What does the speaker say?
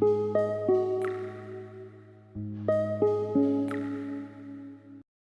Música